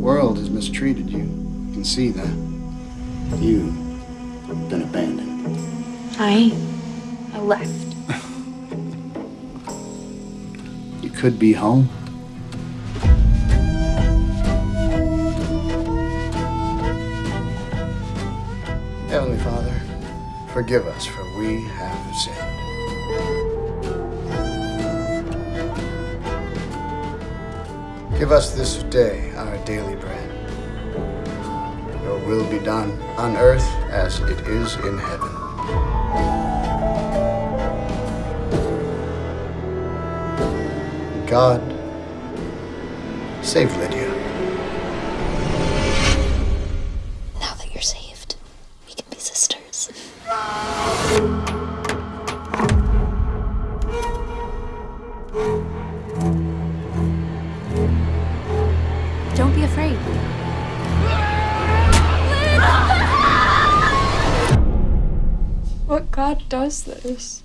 world has mistreated you. You can see that. You've been abandoned. I. I left. You could be home. Heavenly Father, forgive us for we have sinned. Give us this day our daily bread. Your will be done on earth as it is in heaven. God, save Lydia. Now that you're saved, we can be sisters. What God does this?